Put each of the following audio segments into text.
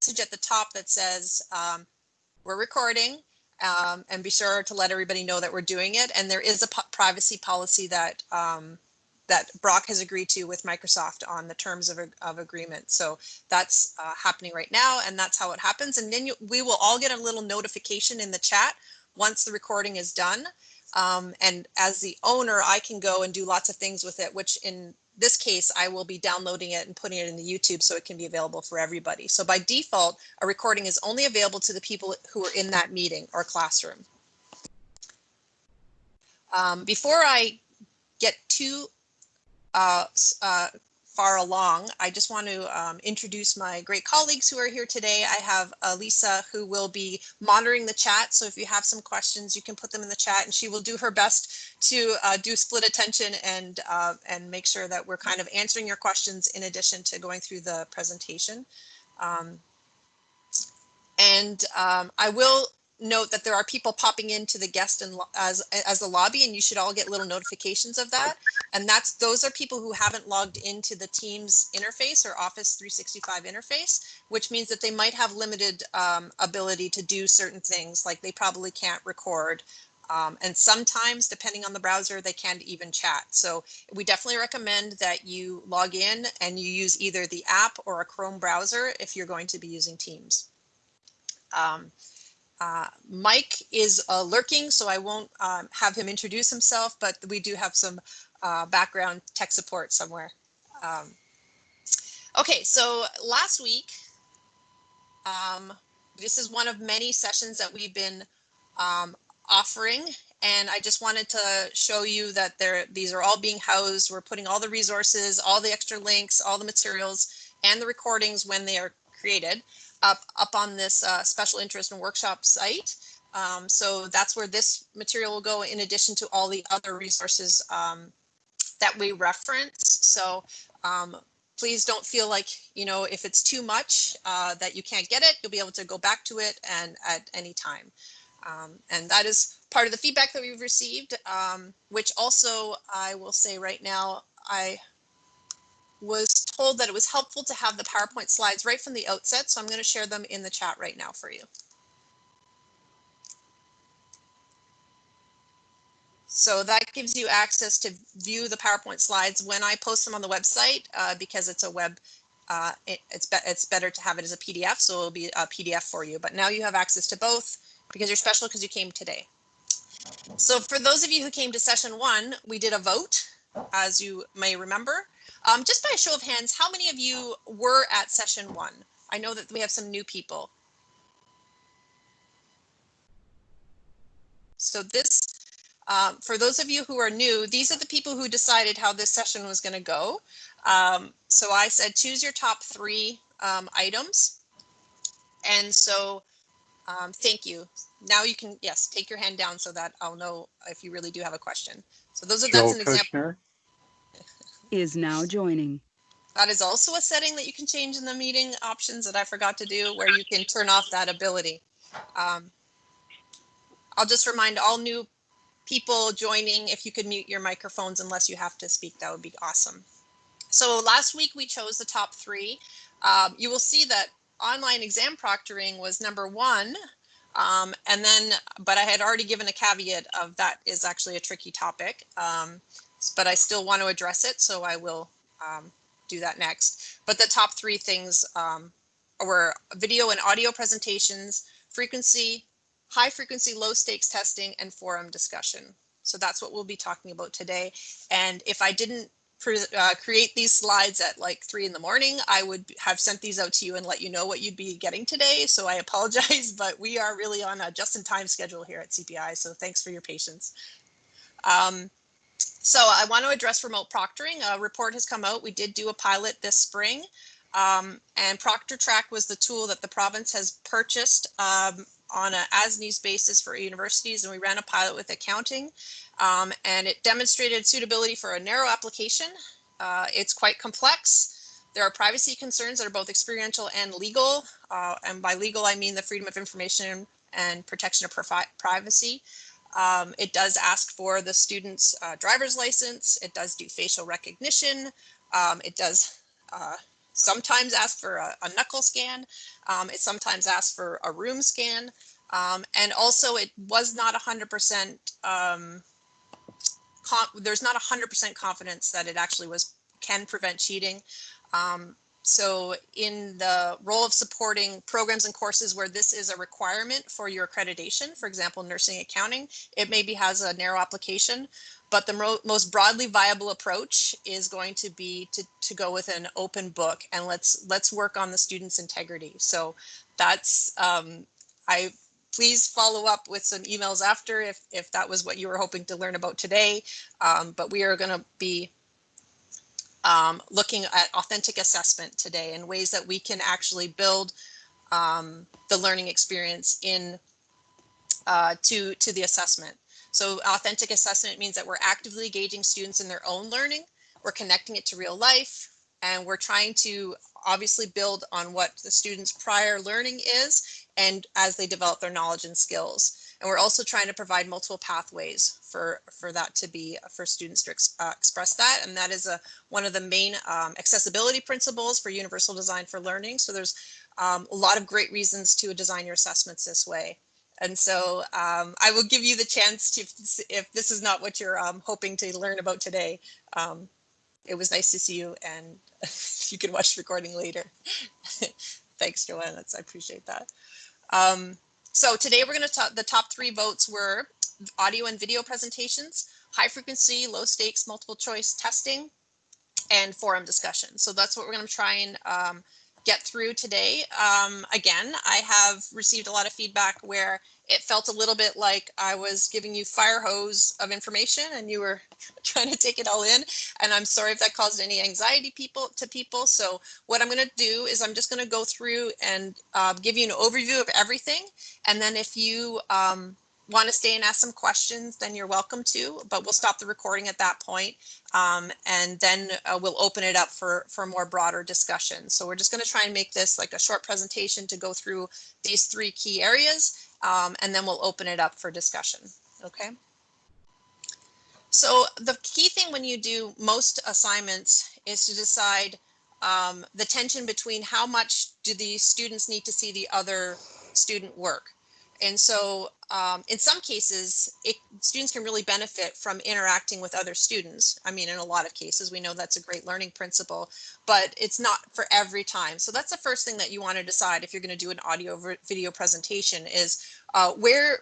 message at the top that says, um, we're recording. Um, and be sure to let everybody know that we're doing it. And there is a privacy policy that um, that Brock has agreed to with Microsoft on the terms of, of agreement. So that's uh, happening right now, and that's how it happens. And then you, we will all get a little notification in the chat once the recording is done. Um, and as the owner, I can go and do lots of things with it, which in this case, I will be downloading it and putting it in the YouTube so it can be available for everybody. So by default, a recording is only available to the people who are in that meeting or classroom. Um, before I get too uh, uh, far along, I just want to um, introduce my great colleagues who are here today. I have Lisa who will be monitoring the chat. So if you have some questions, you can put them in the chat and she will do her best to uh, do split attention and uh, and make sure that we're kind of answering your questions in addition to going through the presentation. Um, and um, I will note that there are people popping into the guest and as as the lobby, and you should all get little notifications of that. And that's those are people who haven't logged into the Teams interface or Office 365 interface, which means that they might have limited um, ability to do certain things, like they probably can't record. Um, and sometimes, depending on the browser, they can't even chat. So we definitely recommend that you log in and you use either the app or a Chrome browser if you're going to be using Teams. Um, uh, Mike is uh, lurking, so I won't um, have him introduce himself, but we do have some uh, background tech support somewhere. Um, okay, so last week, um, this is one of many sessions that we've been um, offering, and I just wanted to show you that there these are all being housed. We're putting all the resources, all the extra links, all the materials, and the recordings when they are created up up on this uh, special interest and workshop site. Um, so that's where this material will go in addition to all the other resources um, that we reference. So um, please don't feel like, you know, if it's too much uh, that you can't get it, you'll be able to go back to it and at any time. Um, and that is part of the feedback that we've received, um, which also I will say right now, I was told that it was helpful to have the PowerPoint slides right from the outset. So I'm going to share them in the chat right now for you. So that gives you access to view the PowerPoint slides when I post them on the website uh, because it's a web. Uh, it, it's be it's better to have it as a PDF, so it'll be a PDF for you. But now you have access to both because you're special because you came today. So for those of you who came to session one, we did a vote, as you may remember. Um, just by a show of hands, how many of you were at session one? I know that we have some new people. So this, um, for those of you who are new, these are the people who decided how this session was going to go. Um, so I said, choose your top three um, items. And so um, thank you. Now you can, yes, take your hand down so that I'll know if you really do have a question. So those are, that's an example. Is now joining. That is also a setting that you can change in the meeting options that I forgot to do where you can turn off that ability. Um, I'll just remind all new people joining, if you could mute your microphones unless you have to speak, that would be awesome. So last week we chose the top three. Um, you will see that online exam proctoring was number one. Um, and then, but I had already given a caveat of that is actually a tricky topic. Um, but I still want to address it, so I will um, do that next. But the top three things um, were video and audio presentations, frequency, high frequency, low stakes testing, and forum discussion. So that's what we'll be talking about today. And if I didn't uh, create these slides at like three in the morning, I would have sent these out to you and let you know what you'd be getting today. So I apologize, but we are really on a just in time schedule here at CPI. So thanks for your patience. Um, so I want to address remote proctoring. A report has come out. We did do a pilot this spring. Um, and ProctorTrack was the tool that the province has purchased um, on a as needs basis for universities. And we ran a pilot with accounting um, and it demonstrated suitability for a narrow application. Uh, it's quite complex. There are privacy concerns that are both experiential and legal. Uh, and by legal, I mean the freedom of information and protection of privacy. Um, it does ask for the student's uh, driver's license. It does do facial recognition. Um, it does uh, sometimes ask for a, a knuckle scan. Um, it sometimes asks for a room scan. Um, and also it was not 100%, um, there's not 100% confidence that it actually was can prevent cheating. Um, so in the role of supporting programs and courses where this is a requirement for your accreditation, for example, nursing accounting, it maybe has a narrow application, but the mo- most broadly viable approach is going to be to, to go with an open book and let's let's work on the student's integrity. So that's um, I please follow up with some emails after if if that was what you were hoping to learn about today. Um, but we are going to be um, looking at authentic assessment today and ways that we can actually build um, the learning experience in uh, to to the assessment. So authentic assessment means that we're actively engaging students in their own learning. We're connecting it to real life, and we're trying to obviously build on what the students' prior learning is, and as they develop their knowledge and skills. And we're also trying to provide multiple pathways for, for that to be, for students to ex, uh, express that. And that is a, one of the main um, accessibility principles for universal design for learning. So there's um, a lot of great reasons to design your assessments this way. And so um, I will give you the chance to, if this is not what you're um, hoping to learn about today, um, it was nice to see you and you can watch the recording later. Thanks, Joanne. That's, I appreciate that. Um, so today we're going to talk, the top three votes were audio and video presentations, high frequency, low stakes, multiple choice testing, and forum discussion. So that's what we're going to try and um, get through today. Um, again, I have received a lot of feedback where it felt a little bit like I was giving you fire hose of information and you were trying to take it all in. And I'm sorry if that caused any anxiety people to people. So what I'm going to do is I'm just going to go through and uh, give you an overview of everything. And then if you um, want to stay and ask some questions, then you're welcome to, but we'll stop the recording at that point, um, and then uh, we'll open it up for, for more broader discussion. So we're just going to try and make this like a short presentation to go through these three key areas, um, and then we'll open it up for discussion, okay? So the key thing when you do most assignments is to decide um, the tension between how much do the students need to see the other student work. And so um, in some cases, it, students can really benefit from interacting with other students. I mean, in a lot of cases, we know that's a great learning principle, but it's not for every time. So that's the first thing that you want to decide if you're going to do an audio video presentation is uh, where,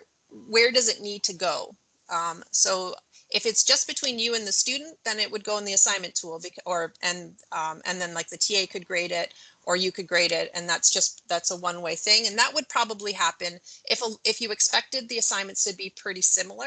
where does it need to go? Um, so if it's just between you and the student, then it would go in the assignment tool or and um, and then like the TA could grade it or you could grade it and that's just that's a one-way thing and that would probably happen if if you expected the assignments to be pretty similar.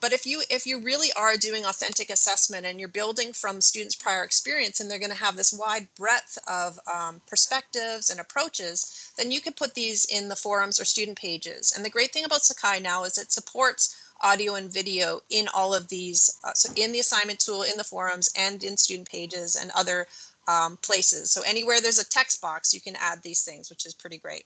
But if you if you really are doing authentic assessment and you're building from students prior experience and they're going to have this wide breadth of um, perspectives and approaches then you could put these in the forums or student pages. And the great thing about sakai now is it supports audio and video in all of these uh, so in the assignment tool in the forums and in student pages and other um, places. So anywhere there's a text box, you can add these things, which is pretty great.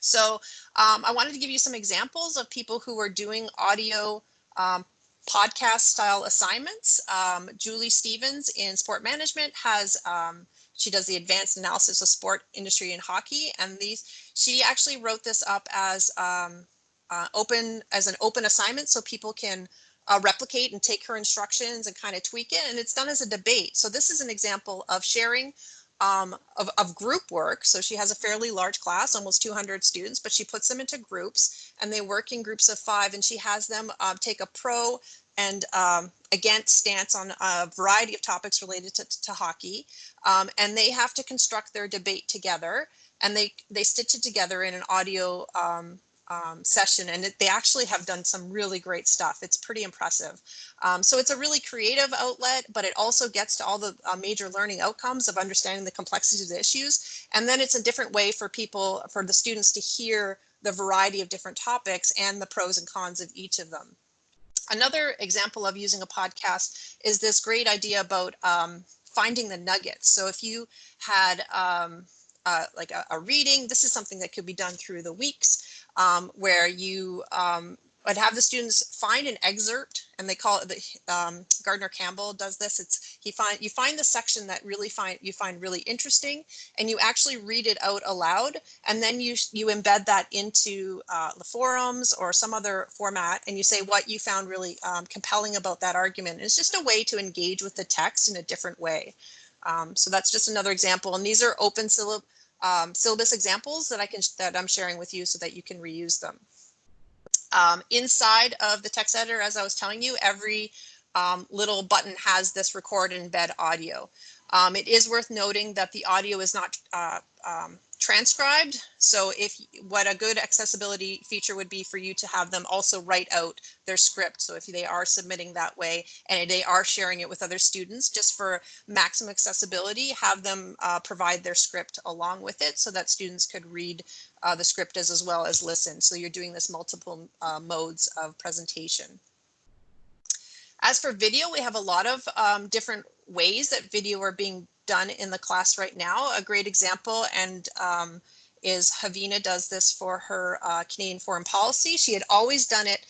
So um, I wanted to give you some examples of people who are doing audio um, podcast style assignments. Um, Julie Stevens in sport management has, um, she does the advanced analysis of sport industry and hockey. And these, she actually wrote this up as um, uh, open, as an open assignment so people can uh, replicate and take her instructions and kind of tweak it. And it's done as a debate. So this is an example of sharing um, of, of group work. So she has a fairly large class, almost 200 students, but she puts them into groups and they work in groups of five and she has them uh, take a pro and um, against stance on a variety of topics related to, to hockey. Um, and they have to construct their debate together and they, they stitch it together in an audio um, um, session and it, they actually have done some really great stuff. It's pretty impressive. Um, so it's a really creative outlet, but it also gets to all the uh, major learning outcomes of understanding the complexity of the issues. And then it's a different way for people, for the students to hear the variety of different topics and the pros and cons of each of them. Another example of using a podcast is this great idea about um, finding the nuggets. So if you had um, uh, like a, a, reading, this is something that could be done through the weeks um, where you um, I'd have the students find an excerpt and they call it the um, Gardner Campbell does this. It's he find you find the section that really find you find really interesting and you actually read it out aloud and then you you embed that into uh, the forums or some other format and you say what you found really um, compelling about that argument. And it's just a way to engage with the text in a different way. Um, so that's just another example. And these are open syllab um, syllabus examples that I can that I'm sharing with you so that you can reuse them. Um, inside of the text editor, as I was telling you, every um, little button has this record and embed audio. Um, it is worth noting that the audio is not uh, um, transcribed. So if what a good accessibility feature would be for you to have them also write out their script. So if they are submitting that way and they are sharing it with other students, just for maximum accessibility, have them uh, provide their script along with it so that students could read uh, the script as, as well as listen. So you're doing this multiple uh, modes of presentation. As for video, we have a lot of um, different ways that video are being done in the class right now. A great example and um, is Hevina does this for her uh, Canadian foreign policy. She had always done it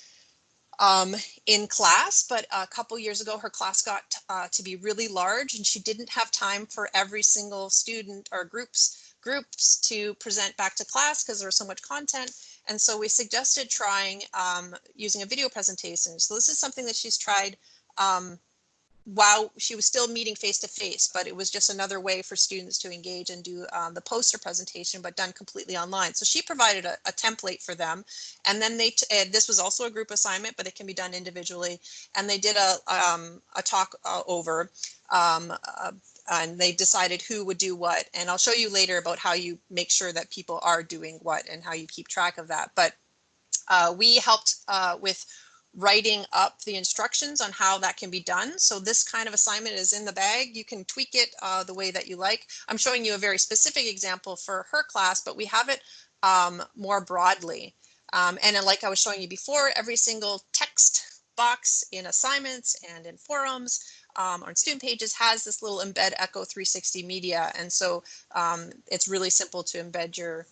um, in class, but a couple years ago, her class got uh, to be really large and she didn't have time for every single student or groups groups to present back to class because there was so much content. And so we suggested trying um, using a video presentation. So this is something that she's tried um, while she was still meeting face to face, but it was just another way for students to engage and do um, the poster presentation, but done completely online. So she provided a, a template for them. And then they, this was also a group assignment, but it can be done individually. And they did a, um, a talk uh, over um, uh, and they decided who would do what. And I'll show you later about how you make sure that people are doing what and how you keep track of that. But uh, we helped uh, with writing up the instructions on how that can be done. So this kind of assignment is in the bag. You can tweak it uh, the way that you like. I'm showing you a very specific example for her class, but we have it um, more broadly. Um, and like I was showing you before, every single text box in assignments and in forums um, on student pages has this little embed Echo 360 media. And so um, it's really simple to embed your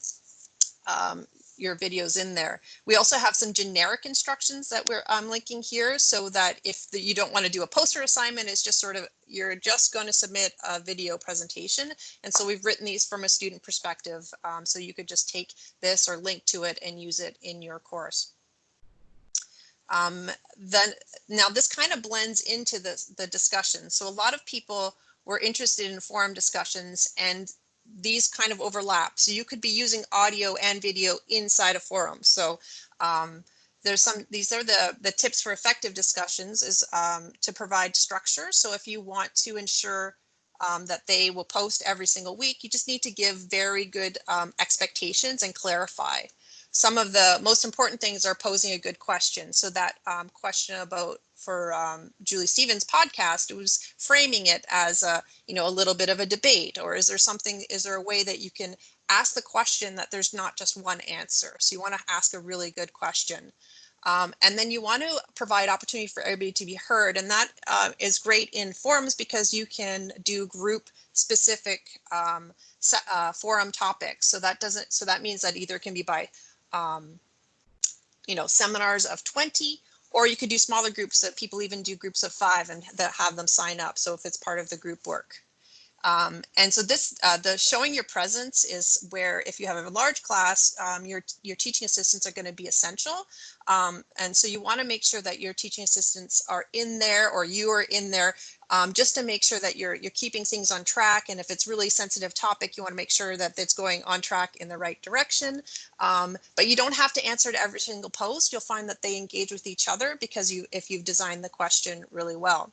um, your videos in there. We also have some generic instructions that we're um, linking here so that if the, you don't want to do a poster assignment, it's just sort of, you're just going to submit a video presentation. And so we've written these from a student perspective. Um, so you could just take this or link to it and use it in your course. Um, then now this kind of blends into the, the discussion. So a lot of people were interested in forum discussions and these kind of overlap. So you could be using audio and video inside a forum. So um, there's some, these are the, the tips for effective discussions is um, to provide structure. So if you want to ensure um, that they will post every single week, you just need to give very good um, expectations and clarify. Some of the most important things are posing a good question. So that um, question about for um, Julie Stevens podcast, it was framing it as a, you know, a little bit of a debate, or is there something, is there a way that you can ask the question that there's not just one answer? So you want to ask a really good question. Um, and then you want to provide opportunity for everybody to be heard. And that uh, is great in forums because you can do group specific um, uh, forum topics. So that doesn't, so that means that either can be by, um, you know, seminars of 20 or you could do smaller groups that people even do groups of five and that have them sign up. So if it's part of the group work. Um, and so this, uh, the showing your presence is where if you have a large class, um, your, your teaching assistants are going to be essential. Um, and so you want to make sure that your teaching assistants are in there or you are in there um, just to make sure that you're, you're keeping things on track. And if it's really sensitive topic, you want to make sure that it's going on track in the right direction. Um, but you don't have to answer to every single post. You'll find that they engage with each other because you if you've designed the question really well.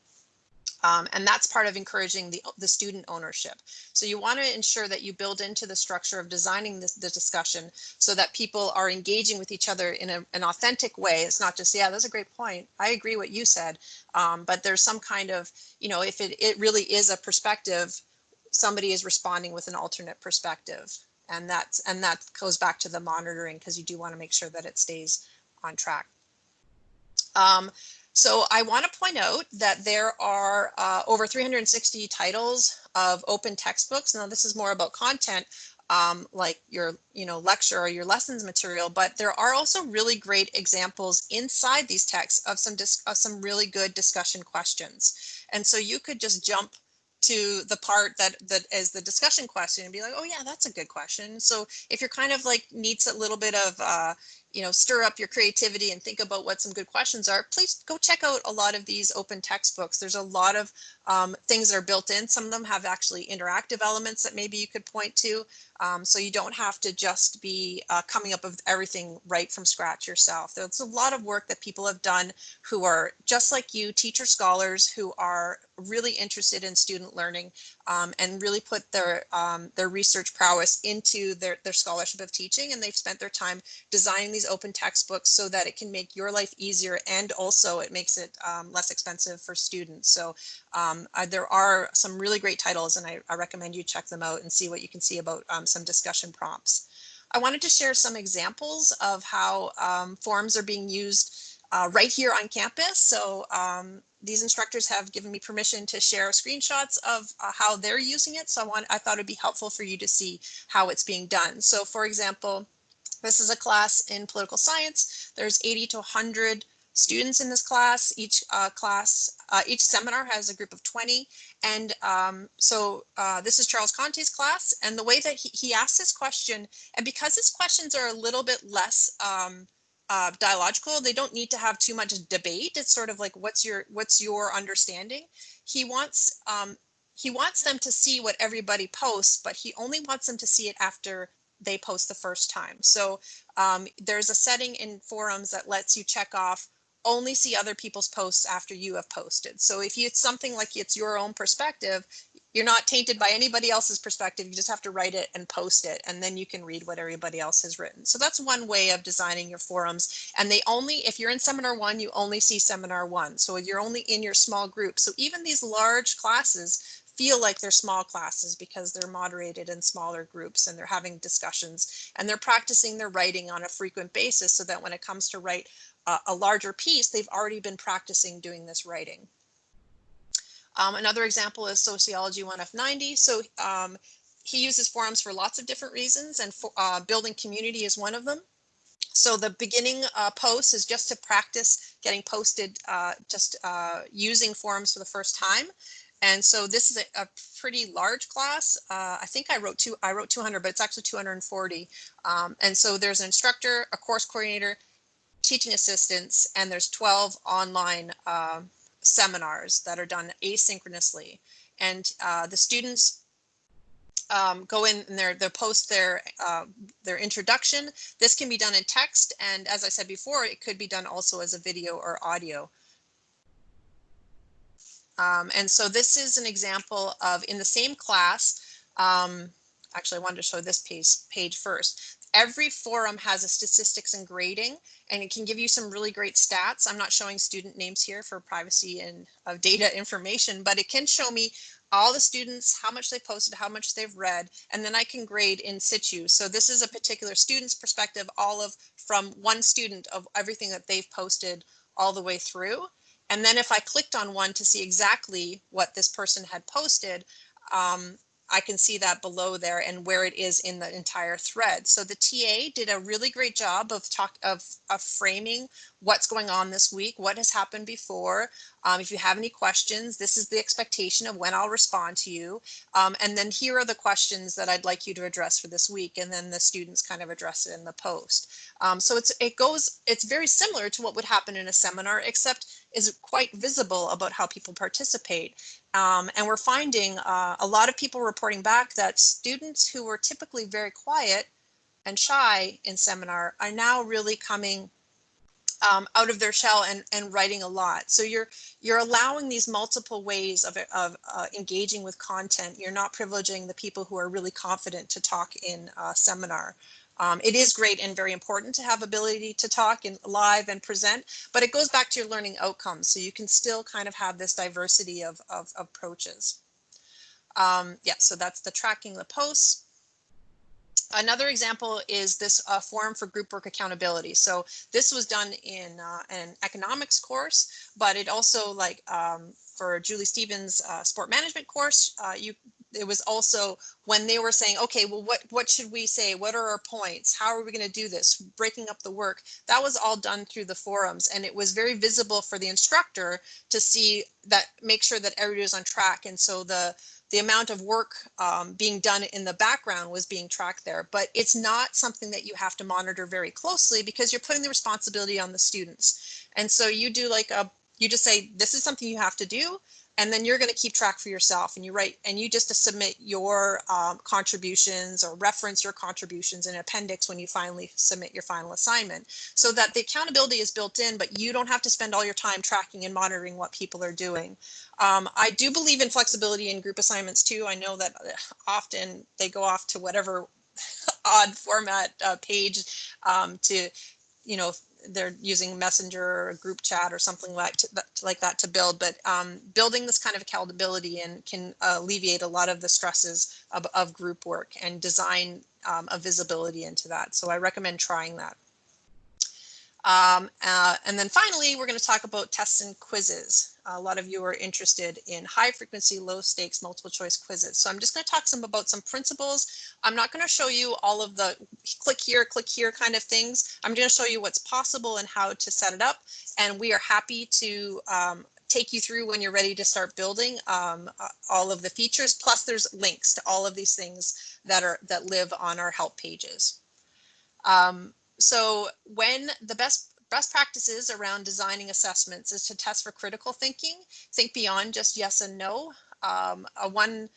Um, and that's part of encouraging the, the student ownership. So you want to ensure that you build into the structure of designing this, the discussion so that people are engaging with each other in a, an authentic way. It's not just, yeah, that's a great point. I agree what you said. Um, but there's some kind of, you know, if it, it really is a perspective, somebody is responding with an alternate perspective. And that's and that goes back to the monitoring because you do want to make sure that it stays on track. Um, so I want to point out that there are uh, over 360 titles of open textbooks. Now this is more about content, um, like your, you know, lecture or your lessons material, but there are also really great examples inside these texts of some of some really good discussion questions. And so you could just jump to the part that that is the discussion question and be like, oh yeah, that's a good question. So if you're kind of like needs a little bit of uh, you know, stir up your creativity and think about what some good questions are, please go check out a lot of these open textbooks. There's a lot of um, things that are built in. Some of them have actually interactive elements that maybe you could point to. Um, so you don't have to just be uh, coming up with everything right from scratch yourself. There's a lot of work that people have done who are just like you, teacher scholars who are really interested in student learning um, and really put their um, their research prowess into their, their scholarship of teaching. And they've spent their time designing these open textbooks so that it can make your life easier and also it makes it um, less expensive for students. So um, uh, there are some really great titles and I, I, recommend you check them out and see what you can see about um, some discussion prompts. I wanted to share some examples of how um, forums are being used uh, right here on campus. So um, these instructors have given me permission to share screenshots of uh, how they're using it. So I want I thought it'd be helpful for you to see how it's being done. So for example, this is a class in political science. There's 80 to 100 students in this class. Each uh, class, uh, each seminar has a group of 20. And um, so uh, this is Charles Conteh's class. And the way that he, he asked this question, and because his questions are a little bit less um, uh, dialogical, they don't need to have too much debate. It's sort of like, what's your what's your understanding? He wants um, he wants them to see what everybody posts, but he only wants them to see it after they post the first time. So um, there's a setting in forums that lets you check off only see other people's posts after you have posted. So if you, it's something like it's your own perspective, you're not tainted by anybody else's perspective. You just have to write it and post it, and then you can read what everybody else has written. So that's one way of designing your forums. And they only, if you're in seminar one, you only see seminar one. So you're only in your small group. So even these large classes feel like they're small classes because they're moderated in smaller groups and they're having discussions and they're practicing their writing on a frequent basis so that when it comes to write a, larger piece, they've already been practicing doing this writing. Um, another example is Sociology 1F90. So um, he uses forums for lots of different reasons and for, uh, building community is one of them. So the beginning uh, post is just to practice getting posted, uh, just uh, using forums for the first time. And so this is a, a pretty large class. Uh, I think I wrote two, I wrote 200, but it's actually 240. Um, and so there's an instructor, a course coordinator, teaching assistants, and there's 12 online uh, seminars that are done asynchronously. And uh, the students um, go in and they they post their uh, their introduction. This can be done in text, and as I said before, it could be done also as a video or audio. Um, and so this is an example of in the same class, um, actually I wanted to show this page, page first. Every forum has a statistics and grading, and it can give you some really great stats. I'm not showing student names here for privacy and of data information, but it can show me all the students, how much they posted, how much they've read, and then I can grade in situ. So this is a particular student's perspective, all of from one student of everything that they've posted all the way through. And then if I clicked on one to see exactly what this person had posted, um, I can see that below there and where it is in the entire thread. So the TA did a really great job of talk of, of framing what's going on this week, what has happened before. Um, if you have any questions, this is the expectation of when I'll respond to you. Um, and then here are the questions that I'd like you to address for this week. And then the students kind of address it in the post. Um, so it's it goes, it's very similar to what would happen in a seminar, except is quite visible about how people participate. Um, and we're finding uh, a lot of people reporting back that students who were typically very quiet and shy in seminar are now really coming um, out of their shell and, and writing a lot. So you're you're allowing these multiple ways of, of uh, engaging with content. You're not privileging the people who are really confident to talk in a seminar. Um, it is great and very important to have ability to talk and live and present, but it goes back to your learning outcomes. So you can still kind of have this diversity of, of, approaches. Um, yeah, so that's the tracking the posts. Another example is this uh, forum for group work accountability. So this was done in uh, an economics course, but it also like um, for Julie Stevens uh, sport management course, uh, you it was also when they were saying, okay, well, what, what should we say? What are our points? How are we going to do this? Breaking up the work. That was all done through the forums and it was very visible for the instructor to see that, make sure that everybody was on track. And so the, the amount of work um, being done in the background was being tracked there, but it's not something that you have to monitor very closely because you're putting the responsibility on the students. And so you do like a, you just say, this is something you have to do and then you're going to keep track for yourself and you write and you just submit your um, contributions or reference your contributions in appendix when you finally submit your final assignment so that the accountability is built in but you don't have to spend all your time tracking and monitoring what people are doing. Um, i do believe in flexibility in group assignments too. I know that uh, often they go off to whatever odd format uh, page um, to you know they're using messenger or a group chat or something like to, like that to build but um, building this kind of accountability and can alleviate a lot of the stresses of, of group work and design um, a visibility into that so i recommend trying that um, uh, and then finally, we're going to talk about tests and quizzes. A lot of you are interested in high frequency, low stakes, multiple choice quizzes. So I'm just going to talk some about some principles. I'm not going to show you all of the click here, click here kind of things. I'm going to show you what's possible and how to set it up. And we are happy to um, take you through when you're ready to start building um, uh, all of the features. Plus there's links to all of these things that are that live on our help pages. Um, so when the best best practices around designing assessments is to test for critical thinking, think beyond just yes and no. Um, a one,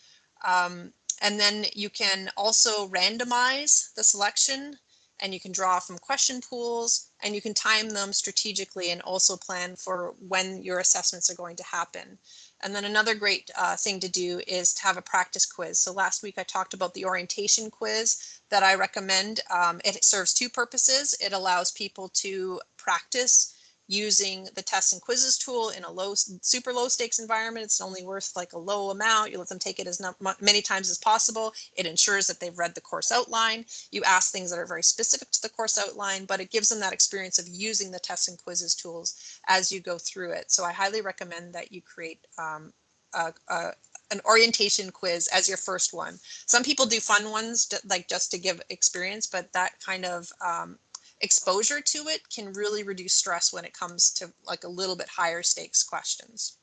um, and then you can also randomize the selection and you can draw from question pools and you can time them strategically and also plan for when your assessments are going to happen. And then another great uh, thing to do is to have a practice quiz. So last week I talked about the orientation quiz that I recommend. Um, it serves two purposes. It allows people to practice using the tests and quizzes tool in a low, super low stakes environment. It's only worth like a low amount. You let them take it as many times as possible. It ensures that they've read the course outline. You ask things that are very specific to the course outline, but it gives them that experience of using the tests and quizzes tools as you go through it. So I highly recommend that you create um, a, a, an orientation quiz as your first one. Some people do fun ones like just to give experience, but that kind of um, exposure to it can really reduce stress when it comes to like a little bit higher stakes questions.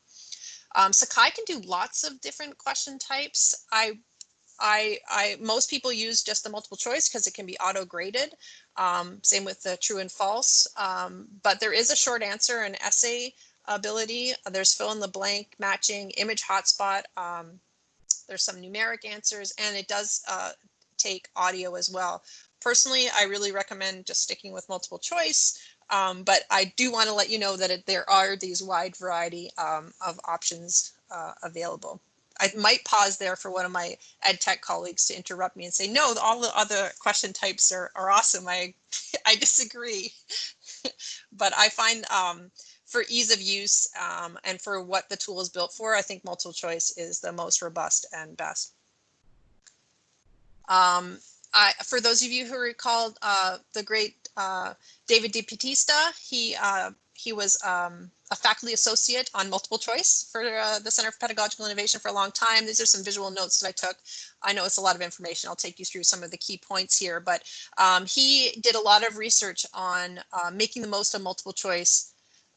Um, Sakai can do lots of different question types. I, I, I, most people use just the multiple choice because it can be auto graded. Um, same with the true and false. Um, but there is a short answer and essay ability. There's fill in the blank, matching, image hotspot. Um, there's some numeric answers, and it does uh, take audio as well. Personally, I really recommend just sticking with multiple choice, um, but I do want to let you know that it, there are these wide variety um, of options uh, available. I might pause there for one of my ed tech colleagues to interrupt me and say, no, all the other question types are, are awesome. I, I disagree. but I find um, for ease of use um, and for what the tool is built for, I think multiple choice is the most robust and best. Um, I, for those of you who recall uh, the great uh, David DiBattista, he uh, he was um, a faculty associate on multiple choice for uh, the Center for Pedagogical Innovation for a long time. These are some visual notes that I took. I know it's a lot of information. I'll take you through some of the key points here, but um, he did a lot of research on uh, making the most of multiple choice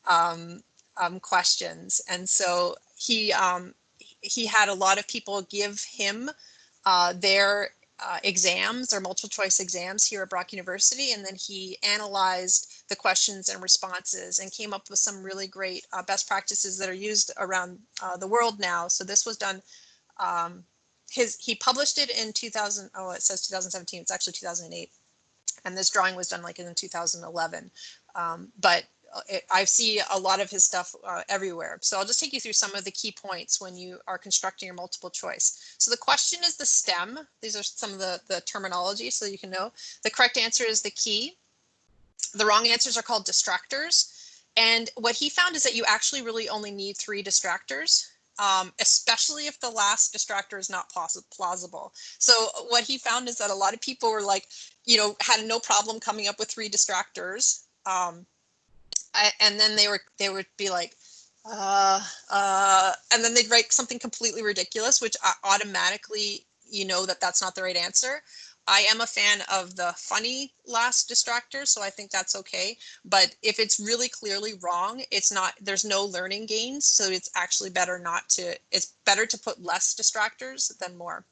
um, um, questions. And so he um, he had a lot of people give him uh, their uh, exams or multiple choice exams here at Brock University. And then he analyzed the questions and responses and came up with some really great uh, best practices that are used around uh, the world now. So this was done, um, his he published it in 2000, oh, it says 2017, it's actually 2008. And this drawing was done like in 2011. Um, but I see a lot of his stuff uh, everywhere. So I'll just take you through some of the key points when you are constructing your multiple choice. So the question is the stem. These are some of the, the terminology so you can know. The correct answer is the key. The wrong answers are called distractors. And what he found is that you actually really only need three distractors, um, especially if the last distractor is not plausible. So what he found is that a lot of people were like, you know, had no problem coming up with three distractors. Um, I, and then they were they would be like, uh, uh, and then they'd write something completely ridiculous, which au- automatically you know that that's not the right answer. I am a fan of the funny last distractor, so I think that's okay. But if it's really clearly wrong, it's not, there's no learning gains. So it's actually better not to, it's better to put less distractors than more.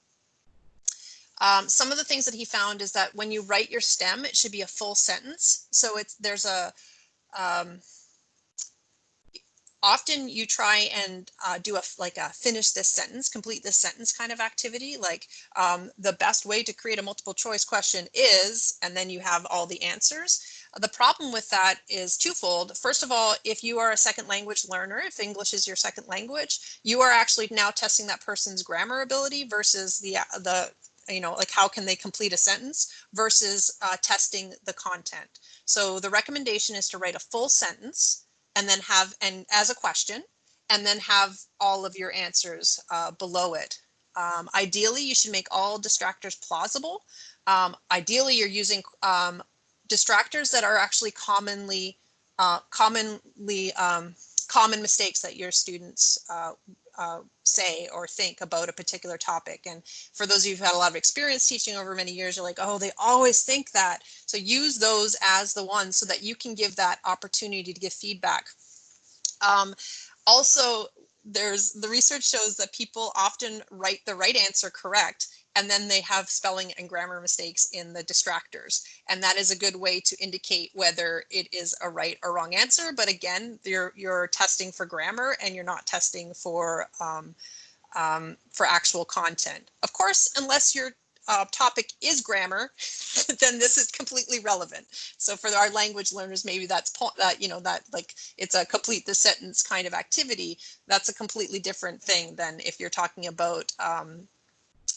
Um, some of the things that he found is that when you write your stem, it should be a full sentence. So it's, there's a, um, often you try and uh, do a like a finish this sentence, complete this sentence kind of activity. Like um, the best way to create a multiple choice question is, and then you have all the answers. The problem with that is twofold. First of all, if you are a second language learner, if English is your second language, you are actually now testing that person's grammar ability versus the uh, the you know like how can they complete a sentence versus uh, testing the content. So the recommendation is to write a full sentence and then have and as a question and then have all of your answers uh, below it. Um, ideally, you should make all distractors plausible. Um, ideally, you're using um, distractors that are actually commonly uh, commonly um, common mistakes that your students uh, uh, say or think about a particular topic. And for those of you who've had a lot of experience teaching over many years, you're like, oh, they always think that. So use those as the ones so that you can give that opportunity to give feedback. Um, also, there's the research shows that people often write the right answer correct and then they have spelling and grammar mistakes in the distractors. And that is a good way to indicate whether it is a right or wrong answer. But again, you're, you're testing for grammar and you're not testing for, um, um, for actual content. Of course, unless your uh, topic is grammar, then this is completely relevant. So for our language learners, maybe that's that you know that like it's a complete the sentence kind of activity. That's a completely different thing than if you're talking about um,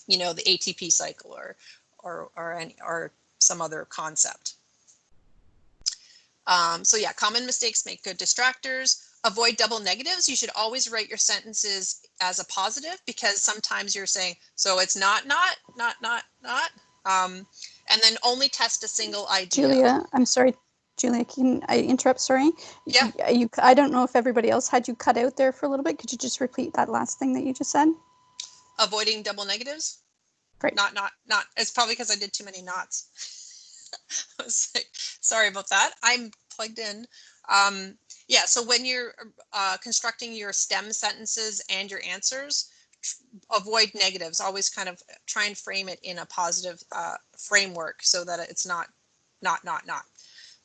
you know the ATP cycle or or or any or some other concept. Um, so yeah, common mistakes make good distractors. Avoid double negatives. You should always write your sentences as a positive because sometimes you're saying, so it's not, not, not, not, not. Um, and then only test a single idea. Julia, I'm sorry. Julia, can I interrupt? Sorry. Yeah. You, you- I don't know if everybody else had you cut out there for a little bit. Could you just repeat that last thing that you just said? Avoiding double negatives. Great. Not, not, not. It's probably because I did too many knots. I was like, sorry about that. I'm plugged in. Um, yeah, so when you're uh, constructing your stem sentences and your answers, tr- avoid negatives. Always kind of try and frame it in a positive uh, framework so that it's not, not, not, not.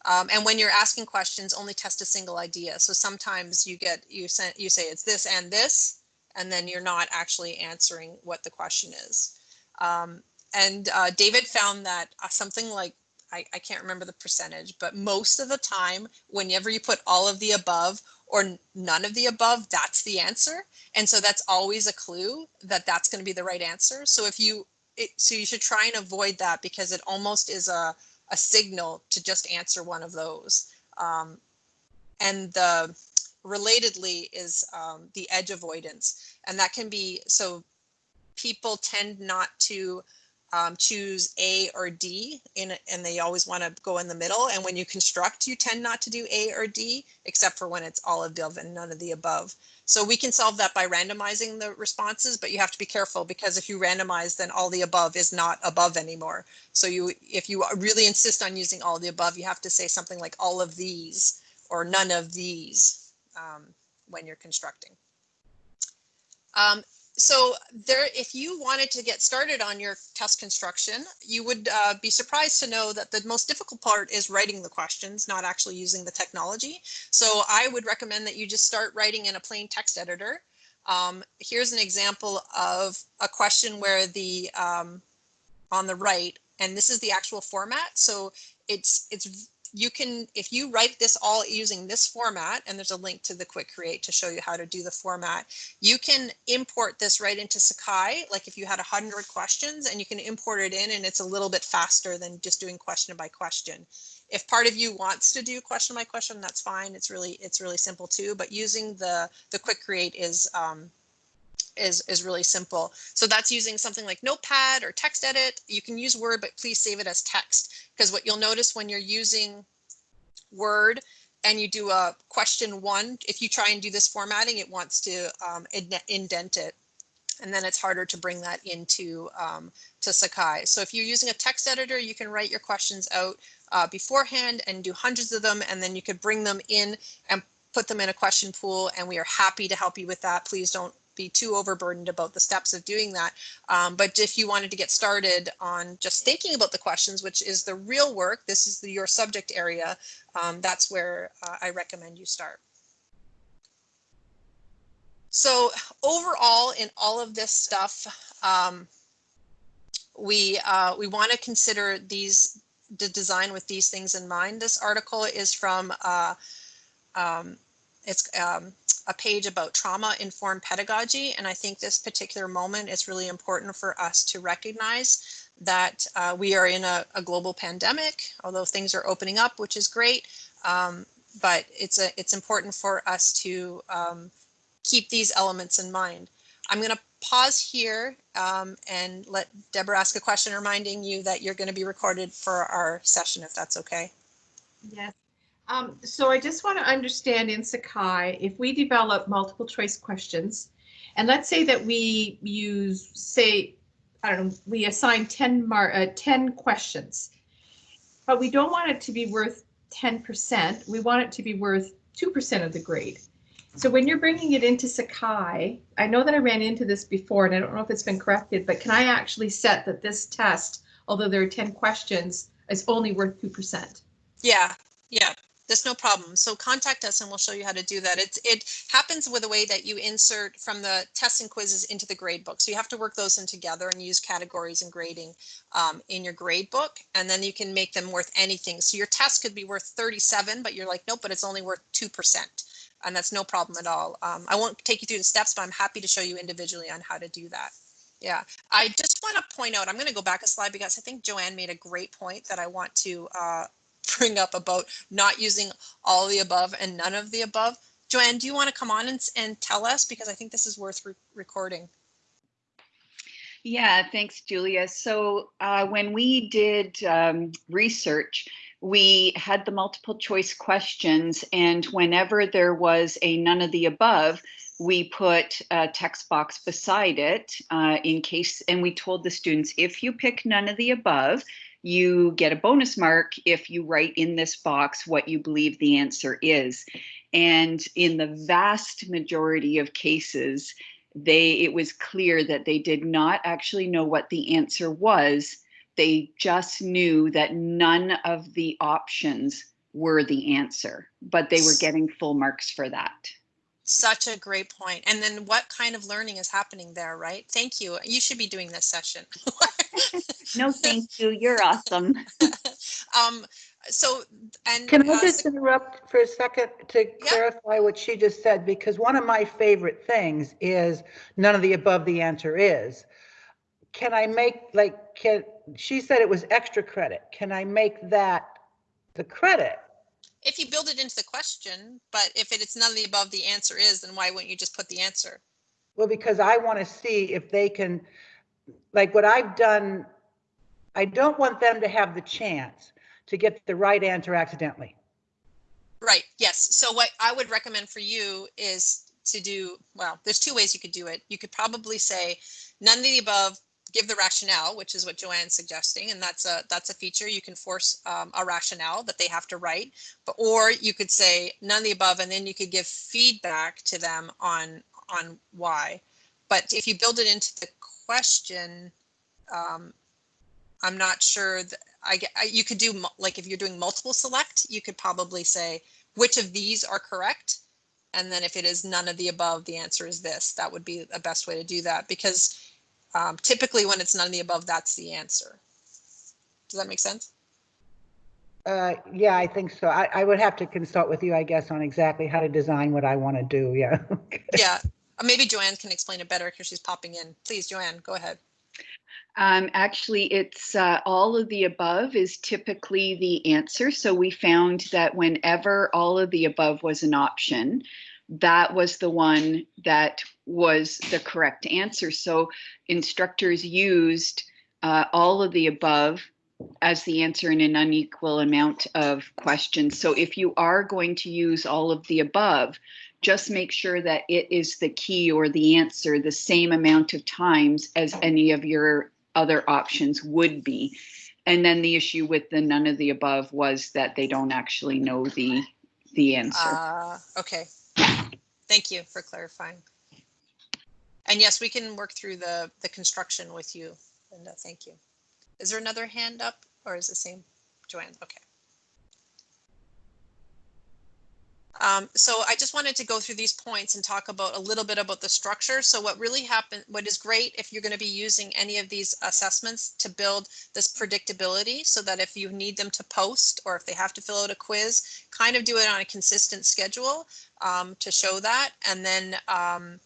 Um, and when you're asking questions, only test a single idea. So sometimes you get you sent you say it's this and this, and then you're not actually answering what the question is. Um, and uh, David found that uh, something like I, I can't remember the percentage, but most of the time, whenever you put all of the above or none of the above, that's the answer. And so that's always a clue that that's going to be the right answer. So if you, it, so you should try and avoid that because it almost is a, a signal to just answer one of those. Um, and the relatedly is um, the edge avoidance. And that can be, so people tend not to um, choose A or D in, and they always want to go in the middle. And when you construct, you tend not to do A or D, except for when it's all of the and none of the above. So we can solve that by randomizing the responses, but you have to be careful because if you randomize, then all the above is not above anymore. So you, if you really insist on using all the above, you have to say something like all of these or none of these um, when you're constructing. Um, so there, if you wanted to get started on your test construction, you would uh, be surprised to know that the most difficult part is writing the questions, not actually using the technology. So I would recommend that you just start writing in a plain text editor. Um, here's an example of a question where the um, on the right, and this is the actual format. So it's it's you can, if you write this all using this format, and there's a link to the Quick Create to show you how to do the format, you can import this right into Sakai, like if you had a hundred questions and you can import it in and it's a little bit faster than just doing question by question. If part of you wants to do question by question, that's fine. It's really, it's really simple too, but using the, the Quick Create is, um, is, is really simple. So that's using something like Notepad or text edit. You can use Word, but please save it as text because what you'll notice when you're using Word, and you do a question one, if you try and do this formatting, it wants to um, indent it. And then it's harder to bring that into um, to Sakai. So if you're using a text editor, you can write your questions out uh, beforehand and do hundreds of them, and then you could bring them in and put them in a question pool. And we are happy to help you with that. Please don't be too overburdened about the steps of doing that. Um, but if you wanted to get started on just thinking about the questions, which is the real work, this is the, your subject area, um, that's where uh, I recommend you start. So overall, in all of this stuff, um, we uh, we want to consider these the design with these things in mind. This article is from uh, um, it's um, a page about trauma informed pedagogy, and I think this particular moment is really important for us to recognize that uh, we are in a, a, global pandemic, although things are opening up, which is great. Um, but it's a it's important for us to um, keep these elements in mind. I'm going to pause here um, and let Deborah ask a question, reminding you that you're going to be recorded for our session, if that's okay. Yes. Um, so I just want to understand in Sakai, if we develop multiple choice questions, and let's say that we use, say, I don't know, we assign 10 mar uh, 10 questions, but we don't want it to be worth 10%. We want it to be worth 2% of the grade. So when you're bringing it into Sakai, I know that I ran into this before and I don't know if it's been corrected, but can I actually set that this test, although there are 10 questions, is only worth 2%? Yeah, yeah, there's no problem. So contact us and we'll show you how to do that. It's, it happens with the way that you insert from the tests and quizzes into the grade book. So you have to work those in together and use categories and grading um, in your grade book. And then you can make them worth anything. So your test could be worth 37, but you're like, nope, but it's only worth 2% and that's no problem at all. Um, I won't take you through the steps, but I'm happy to show you individually on how to do that. Yeah, I just want to point out, I'm going to go back a slide because I think Joanne made a great point that I want to uh, bring up about not using all the above and none of the above. Joanne, do you want to come on and, and tell us? Because I think this is worth re recording. Yeah, thanks, Julia. So uh, when we did um, research, we had the multiple choice questions and whenever there was a none of the above, we put a text box beside it uh, in case, and we told the students, if you pick none of the above, you get a bonus mark if you write in this box what you believe the answer is. And in the vast majority of cases, they it was clear that they did not actually know what the answer was they just knew that none of the options were the answer, but they were getting full marks for that. Such a great point. And then what kind of learning is happening there, right? Thank you. You should be doing this session. no, thank you. You're awesome. um, so, and Can I uh, just interrupt for a second to clarify what she just said? Because one of my favorite things is none of the above the answer is. Can I make like, can, she said it was extra credit. Can I make that the credit? if you build it into the question, but if it, it's none of the above the answer is, then why wouldn't you just put the answer? Well, because I want to see if they can, like what I've done, I don't want them to have the chance to get the right answer accidentally. Right, yes. So what I would recommend for you is to do, well, there's two ways you could do it. You could probably say none of the above, give the rationale, which is what Joanne's suggesting, and that's a that's a feature. You can force um, a rationale that they have to write, but or you could say none of the above, and then you could give feedback to them on on why. But if you build it into the question, um, I'm not sure that I get. You could do like if you're doing multiple select, you could probably say which of these are correct, and then if it is none of the above, the answer is this. That would be the best way to do that because um, typically when it's none of the above, that's the answer. Does that make sense? Uh, yeah, I think so. I, I would have to consult with you, I guess, on exactly how to design what I want to do. Yeah. Yeah. Maybe Joanne can explain it better because she's popping in. Please, Joanne, go ahead. Um, actually, it's uh, all of the above is typically the answer. So we found that whenever all of the above was an option, that was the one that was the correct answer. So instructors used uh, all of the above as the answer in an unequal amount of questions. So if you are going to use all of the above, just make sure that it is the key or the answer the same amount of times as any of your other options would be. And then the issue with the none of the above was that they don't actually know the, the answer. Uh, okay. Thank you for clarifying. And yes, we can work through the, the construction with you, Linda. Thank you. Is there another hand up or is the same? Joanne, okay. Um, so I just wanted to go through these points and talk about a little bit about the structure. So what really happened, what is great if you're going to be using any of these assessments to build this predictability so that if you need them to post or if they have to fill out a quiz, kind of do it on a consistent schedule um, to show that. And then, um,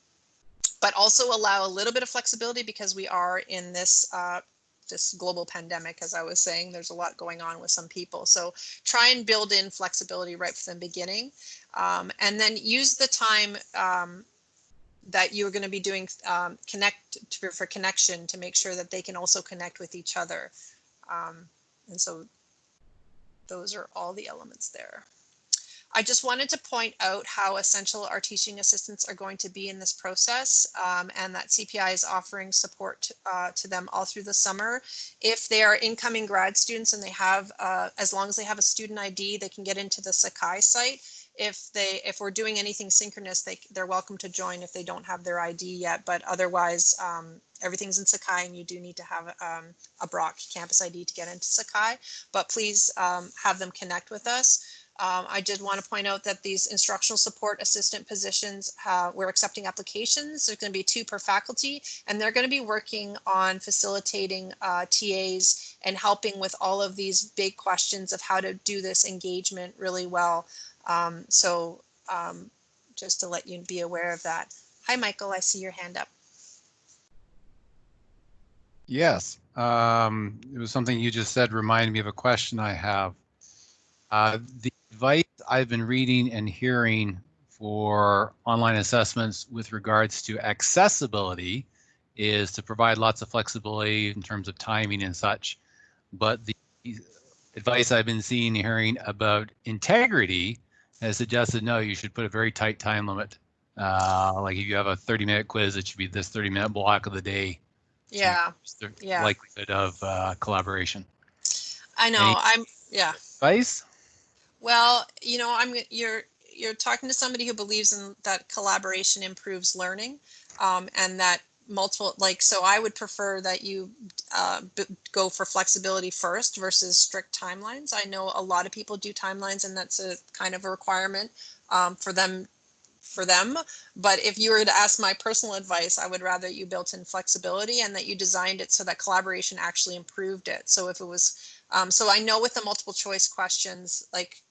but also allow a little bit of flexibility because we are in this uh, this global pandemic, as I was saying, there's a lot going on with some people. So try and build in flexibility right from the beginning. Um, and then use the time um, that you're going to be doing um, connect to, for connection to make sure that they can also connect with each other. Um, and so those are all the elements there. I just wanted to point out how essential our teaching assistants are going to be in this process um, and that CPI is offering support uh, to them all through the summer. If they are incoming grad students and they have, uh, as long as they have a student ID, they can get into the Sakai site. If they, if we're doing anything synchronous, they, they're welcome to join if they don't have their ID yet, but otherwise um, everything's in Sakai and you do need to have um, a Brock campus ID to get into Sakai, but please um, have them connect with us. Um, I did want to point out that these instructional support assistant positions, uh, we're accepting applications. There's going to be two per faculty, and they're going to be working on facilitating uh, TAs and helping with all of these big questions of how to do this engagement really well. Um, so um, just to let you be aware of that. Hi, Michael, I see your hand up. Yes, um, it was something you just said reminded me of a question I have. Uh, the advice I've been reading and hearing for online assessments with regards to accessibility is to provide lots of flexibility in terms of timing and such. But the advice I've been seeing and hearing about integrity has suggested no, you should put a very tight time limit. Uh, like if you have a 30 minute quiz, it should be this 30 minute block of the day. Yeah, the yeah. Likelihood of uh, collaboration. I know. Any- I'm, yeah. Advice? Well, you know, I'm you're you're talking to somebody who believes in that collaboration improves learning, um, and that multiple like so. I would prefer that you uh, go for flexibility first versus strict timelines. I know a lot of people do timelines, and that's a kind of a requirement um, for them for them. But if you were to ask my personal advice, I would rather you built in flexibility and that you designed it so that collaboration actually improved it. So if it was, um, so I know with the multiple choice questions, like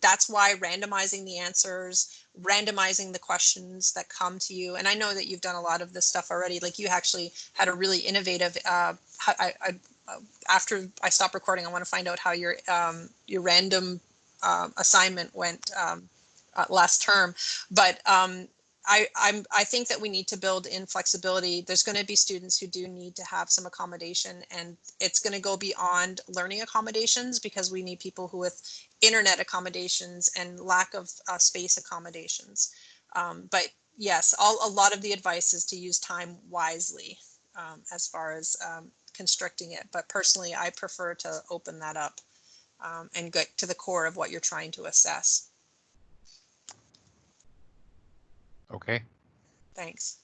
that's why randomizing the answers, randomizing the questions that come to you. And I know that you've done a lot of this stuff already. Like you actually had a really innovative, uh, I, I, uh, after I stop recording, I want to find out how your, um, your random uh, assignment went um, uh, last term. But um, I, I'm, I think that we need to build in flexibility. There's going to be students who do need to have some accommodation and it's going to go beyond learning accommodations because we need people who with internet accommodations and lack of uh, space accommodations. Um, but yes, all, a lot of the advice is to use time wisely um, as far as um, constricting it. But personally, I prefer to open that up um, and get to the core of what you're trying to assess. Okay. Thanks.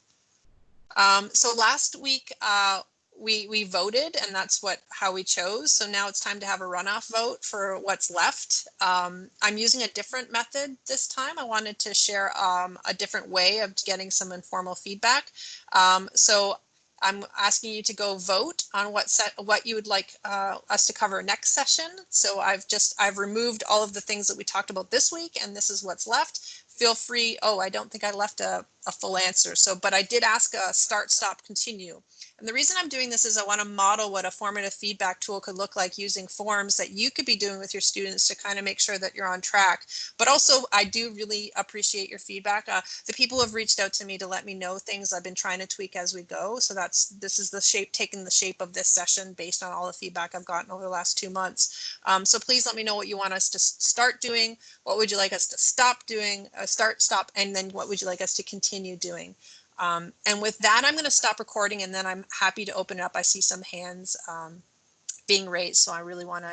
Um, so last week, uh, we, we voted and that's what, how we chose. So now it's time to have a runoff vote for what's left. Um, I'm using a different method this time. I wanted to share, um, a different way of getting some informal feedback. Um, so I'm asking you to go vote on what set, what you would like, uh, us to cover next session. So I've just, I've removed all of the things that we talked about this week and this is what's left feel free. Oh, I don't think I left a, a full answer. So, but I did ask a start, stop, continue. And the reason I'm doing this is I want to model what a formative feedback tool could look like using forms that you could be doing with your students to kind of make sure that you're on track. But also, I do really appreciate your feedback. Uh, the people have reached out to me to let me know things I've been trying to tweak as we go. So that's this is the shape, taking the shape of this session based on all the feedback I've gotten over the last two months. Um, so please let me know what you want us to start doing. What would you like us to stop doing? Uh, start, stop, and then what would you like us to continue doing? Um, and with that, I'm going to stop recording and then I'm happy to open it up. I see some hands um, being raised, so I really want to